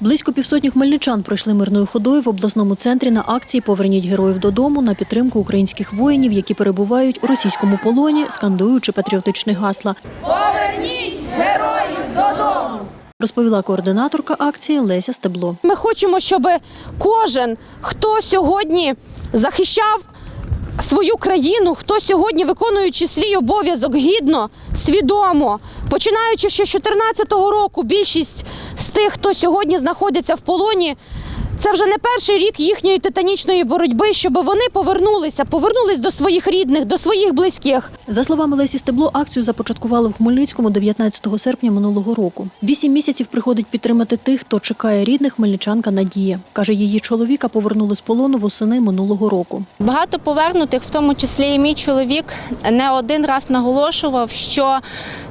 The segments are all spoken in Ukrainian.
Близько півсотні хмельничан пройшли мирною ходою в обласному центрі на акції Поверніть героїв додому на підтримку українських воїнів, які перебувають у російському полоні, скандуючи патріотичні гасла. Поверніть героїв додому! Розповіла координаторка акції Леся Стебло. Ми хочемо, щоб кожен, хто сьогодні захищав свою країну, хто сьогодні, виконуючи свій обов'язок гідно, свідомо, починаючи ще з 2014 року, більшість тих, хто сьогодні знаходиться в полоні. Це вже не перший рік їхньої титанічної боротьби, щоб вони повернулися, повернулись до своїх рідних, до своїх близьких. За словами Лесі Стебло, акцію започаткували в Хмельницькому 19 серпня минулого року. Вісім місяців приходить підтримати тих, хто чекає рідних хмельничанка Надія. Каже, її чоловіка повернули з полону восени минулого року. Багато повернутих, в тому числі і мій чоловік, не один раз наголошував, що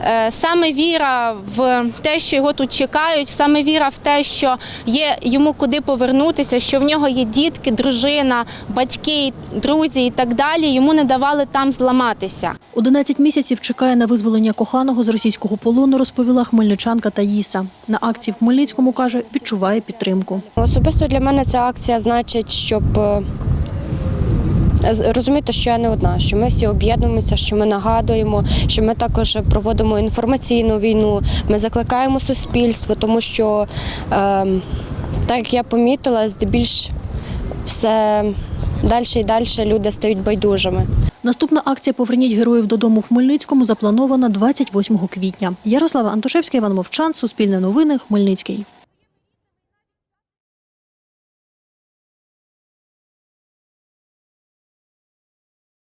е, саме віра в те, що його тут чекають, саме віра в те, що є йому куди повернутися, що в нього є дітки, дружина, батьки, друзі і так далі, йому не давали там зламатися. 11 місяців чекає на визволення коханого з російського полону, розповіла хмельничанка Таїса. На акції в Хмельницькому каже, відчуває підтримку. Особисто для мене ця акція значить, щоб е, розуміти, що я не одна, що ми всі об'єднуємося, що ми нагадуємо, що ми також проводимо інформаційну війну. Ми закликаємо суспільство, тому що, е, так як я помітила, здебільш все далі і далі люди стають байдужими. Наступна акція Поверніть героїв додому в Хмельницькому запланована 28 квітня. Ярослава Антошевська, Іван Мовчан, Суспільне новини, Хмельницький.